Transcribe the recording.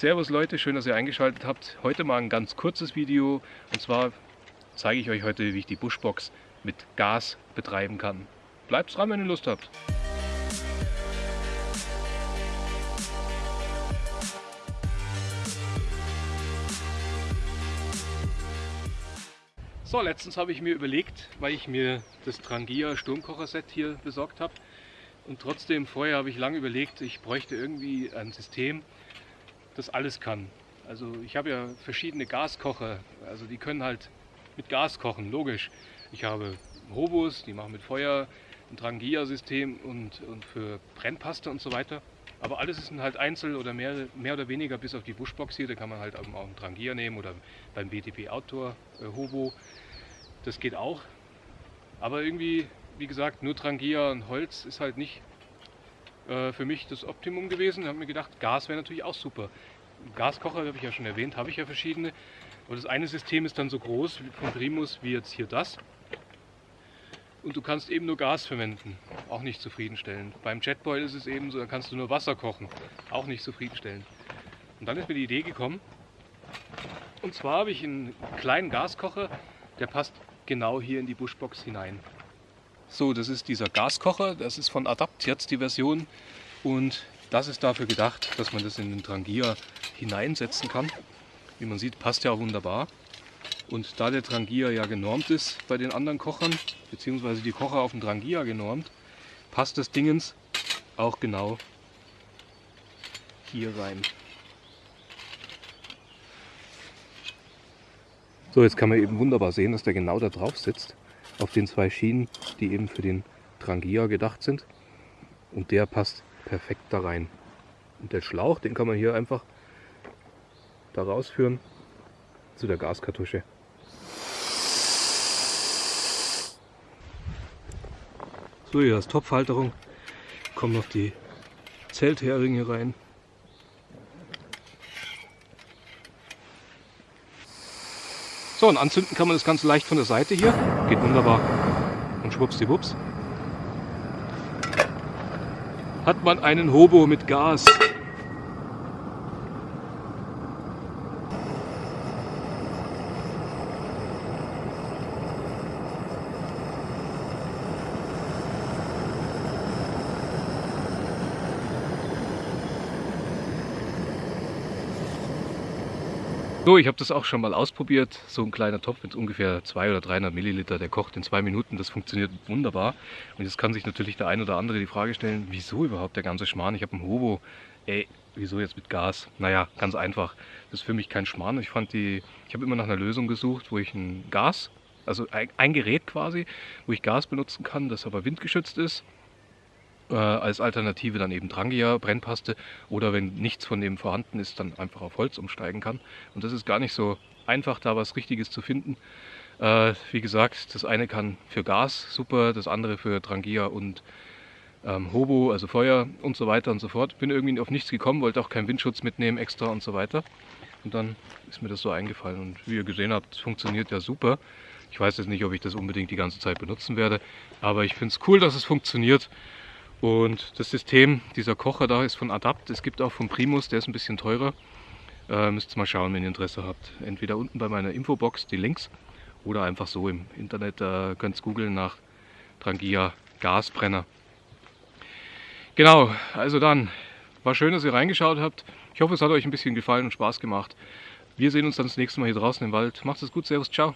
Servus Leute, schön, dass ihr eingeschaltet habt. Heute mal ein ganz kurzes Video und zwar zeige ich euch heute, wie ich die Bushbox mit Gas betreiben kann. Bleibt dran, wenn ihr Lust habt. So, letztens habe ich mir überlegt, weil ich mir das Trangia Sturmkocher-Set hier besorgt habe und trotzdem vorher habe ich lange überlegt, ich bräuchte irgendwie ein System, das alles kann. Also ich habe ja verschiedene Gaskocher, also die können halt mit Gas kochen, logisch. Ich habe Hobos, die machen mit Feuer, ein Trangia-System und, und für Brennpaste und so weiter. Aber alles ist halt einzeln oder mehr, mehr oder weniger bis auf die Bushbox hier. Da kann man halt auch einen Trangia nehmen oder beim BTP Outdoor äh, Hobo. Das geht auch. Aber irgendwie, wie gesagt, nur Trangia und Holz ist halt nicht äh, für mich das Optimum gewesen. Ich habe mir gedacht, Gas wäre natürlich auch super. Gaskocher, habe ich ja schon erwähnt, habe ich ja verschiedene. Aber das eine System ist dann so groß von Primus wie jetzt hier das. Und du kannst eben nur Gas verwenden, auch nicht zufriedenstellend. Beim Jetboil ist es eben so, da kannst du nur Wasser kochen, auch nicht zufriedenstellend. Und dann ist mir die Idee gekommen, und zwar habe ich einen kleinen Gaskocher, der passt genau hier in die Bushbox hinein. So, das ist dieser Gaskocher, das ist von Adapt jetzt die Version und das ist dafür gedacht, dass man das in den Trangia hineinsetzen kann. Wie man sieht, passt ja wunderbar. Und da der Trangia ja genormt ist bei den anderen Kochern, beziehungsweise die Kocher auf dem Trangia genormt, passt das Dingens auch genau hier rein. So, jetzt kann man eben wunderbar sehen, dass der genau da drauf sitzt, auf den zwei Schienen, die eben für den Trangia gedacht sind. Und der passt perfekt da rein. Und der Schlauch, den kann man hier einfach da rausführen zu der Gaskartusche. So, hier ist Topfhalterung. Kommen noch die Zeltheringe rein. So, und anzünden kann man das Ganze leicht von der Seite hier. Geht wunderbar. Und schwuppsdiwupps. Hat man einen Hobo mit Gas. So, ich habe das auch schon mal ausprobiert. So ein kleiner Topf mit ungefähr 200 oder 300 Milliliter, der kocht in zwei Minuten. Das funktioniert wunderbar. Und jetzt kann sich natürlich der ein oder andere die Frage stellen, wieso überhaupt der ganze Schmarrn? Ich habe einen Hobo. Ey, wieso jetzt mit Gas? Naja, ganz einfach. Das ist für mich kein Schmarrn. Ich fand die, ich habe immer nach einer Lösung gesucht, wo ich ein Gas, also ein Gerät quasi, wo ich Gas benutzen kann, das aber windgeschützt ist äh, als Alternative dann eben Trangia, Brennpaste oder wenn nichts von dem vorhanden ist, dann einfach auf Holz umsteigen kann. Und das ist gar nicht so einfach, da was Richtiges zu finden. Äh, wie gesagt, das eine kann für Gas super, das andere für Trangia und ähm, Hobo, also Feuer und so weiter und so fort. Bin irgendwie auf nichts gekommen, wollte auch keinen Windschutz mitnehmen extra und so weiter. Und dann ist mir das so eingefallen und wie ihr gesehen habt, funktioniert ja super. Ich weiß jetzt nicht, ob ich das unbedingt die ganze Zeit benutzen werde, aber ich finde es cool, dass es funktioniert und das System, dieser Kocher da ist von Adapt. Es gibt auch von Primus, der ist ein bisschen teurer. Äh, müsst ihr mal schauen, wenn ihr Interesse habt. Entweder unten bei meiner Infobox die Links oder einfach so im Internet. Äh, könnt ihr googeln nach Trangia Gasbrenner. Genau, also dann, war schön, dass ihr reingeschaut habt. Ich hoffe, es hat euch ein bisschen gefallen und Spaß gemacht. Wir sehen uns dann das nächste Mal hier draußen im Wald. Macht es gut, Servus, ciao.